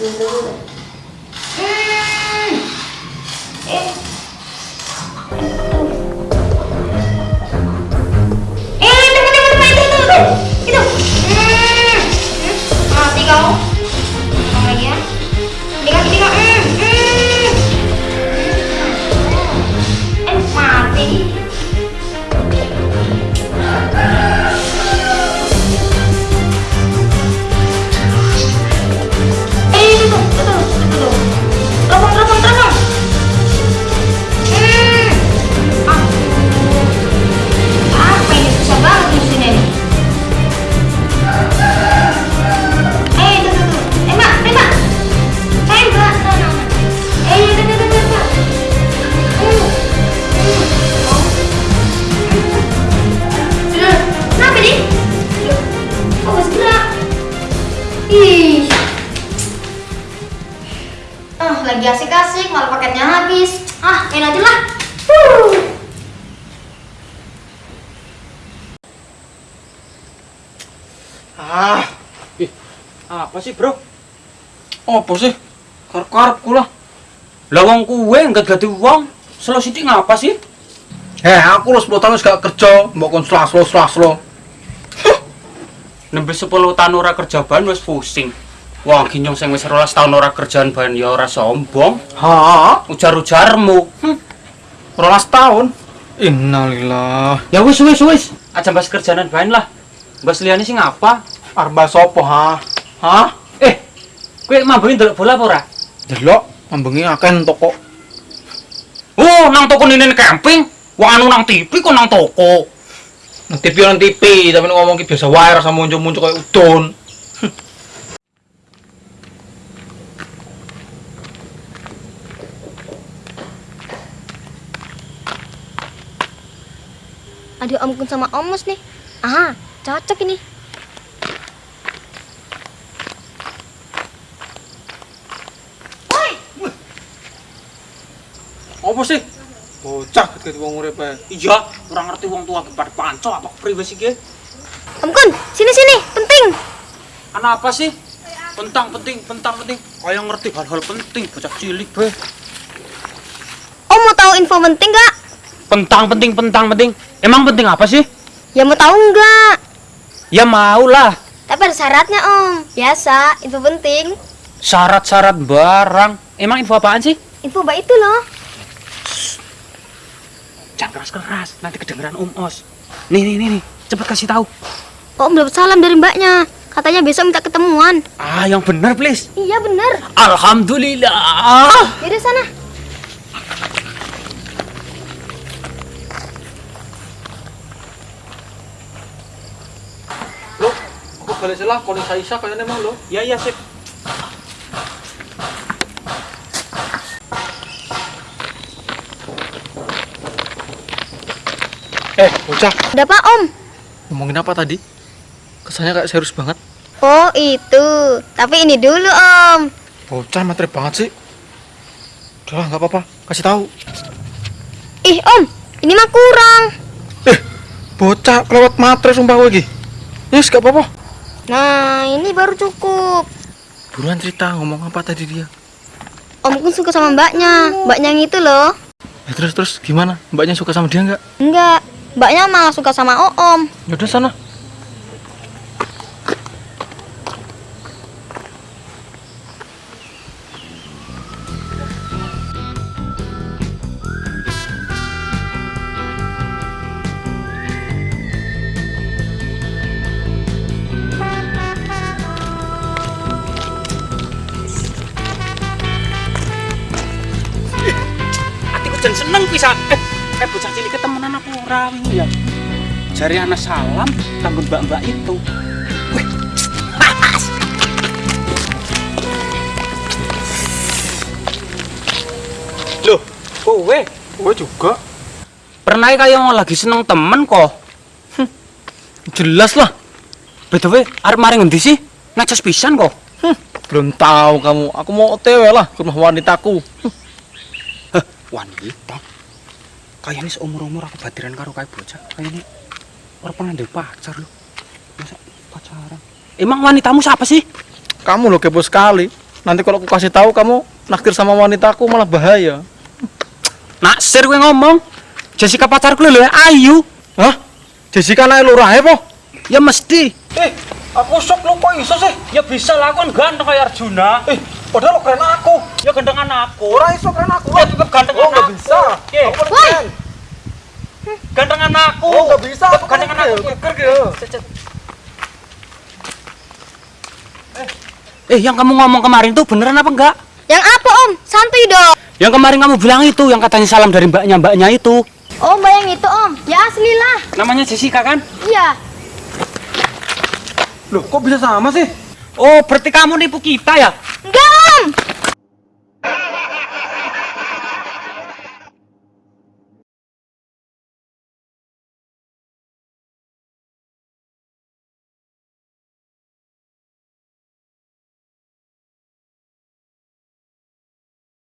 Nah ya. Nah, tuh, tuh, tuh, tuh, tuh. Asik-asik, malah paketnya habis. Ah, main aja lah. Ah, Ih, apa sih bro? apa sih? Karep-karep kula. Lah wong kuwe enggak ganti wong. Selo sithik ngapa sih? Eh, aku lu 10 tahun gak kerja, mbok kon slaslo slaslo. Nembe 10 tahun ora kerja ban wis pusing. Wong ginyong sing wis 12 tahun ora kerjaan ban ya ora sombong. Ha, Ujar-ujarmu. Hm. 12 tahun. Innalillah. Ya wis wis wis. Aja bahas kerjaan ban lah. Bahas liyane sing apa? Arba sopo ha? Hah? Eh, kowe mambengi ndelok bola apa ora? Delok, mambengi akeh toko. Oh, nang toko ninen camping. Wah anu nang TV kok nang toko. Nang TV nang TV, tapi ngomong ki biasa wae rasa muncul-muncul kayak udon. Ada Om Kun sama Om Mus nih. Ah, cocok ini. Woi, Apa sih? Bocah ketika wong urip ae. Iya, ora ngerti wong tua pada panco apa priwe sih ge? Om Kun, sini sini, penting. Ana apa sih? Pentang penting, pentang penting. Kayak ngerti hal-hal penting bocah cilik be. Om mau tahu info penting nggak? Pentang penting, pentang penting. Emang penting apa sih? Ya mau tahu nggak? Ya mau lah. Tapi ada syaratnya Om. Biasa, info penting. Syarat-syarat barang. Emang info apaan sih? Info baik itu loh. Jangan keras-keras, nanti kedengeran Om Os. Nih, nih, nih, nih. Cepet kasih tahu. Om dapat salam dari mbaknya. Katanya besok minta ketemuan. Ah, yang benar, please. Iya bener. Alhamdulillah. Yaudah sana. Balik salah kalau Saisa kayaknya emang lo. Ya, ya, sip. Eh, bocah, Ada apa Om? ngomongin apa tadi? Kesannya kayak serius banget. Oh itu. Tapi ini dulu Om. Bocah materi banget sih. Udah nggak apa-apa. Kasih tahu. Ih Om, ini mah kurang. Eh, bocah kelewat materi sumpah gue lagi. Yes, gak apa-apa. Nah ini baru cukup. Buruan cerita ngomong apa tadi dia. Om Kun suka sama mbaknya. Mbaknya yang itu loh. Ya terus terus gimana? Mbaknya suka sama dia nggak? Enggak. Mbaknya malah suka sama Om. Yaudah sana. Jan seneng pisan. Eh, eh bocah cilik ketemenan apa ora ya? Jari anak salam kanggo mbak-mbak itu. Wih. Loh, kowe Gue juga. pernah kayak lagi seneng temen kok. Jelas lah. BTW, arep mari ngendi sih? Ngecas pisan kok. Hm, belum tahu kamu. Aku mau OTW lah ke rumah wanitaku. Wanita. Kayaknya seumur-umur aku batiran karo kayak bocah. Kayaknya orang pernah ada pacar loh. Masa pacaran? Emang wanitamu siapa sih? Kamu loh kepo sekali. Nanti kalau aku kasih tahu kamu naksir sama wanitaku malah bahaya. Naksir gue ngomong. Jessica pacarku lho, Ayu. Hah? Jessica naik lurah po? Ya mesti. Eh, aku sok lu kok iso sih? Ya bisa lah, kan ganteng kayak Arjuna. Eh, padahal lo keren aku. Ya gantengan aku. Ora iso keren aku. Ya tetep gantengan Oh, aku. bisa. Oke. Aku keren. Gantengan aku. Oh, nggak bisa. Aku gantengan keren. aku. Geger gitu. Eh, yang kamu ngomong kemarin tuh beneran apa enggak? Yang apa om? Santuy dong. Yang kemarin kamu bilang itu, yang katanya salam dari mbaknya mbaknya itu. Oh bayang itu om. Ya asli lah. Namanya Jessica kan? Iya. Loh, kok bisa sama sih? Oh, berarti kamu nipu kita ya? Enggak.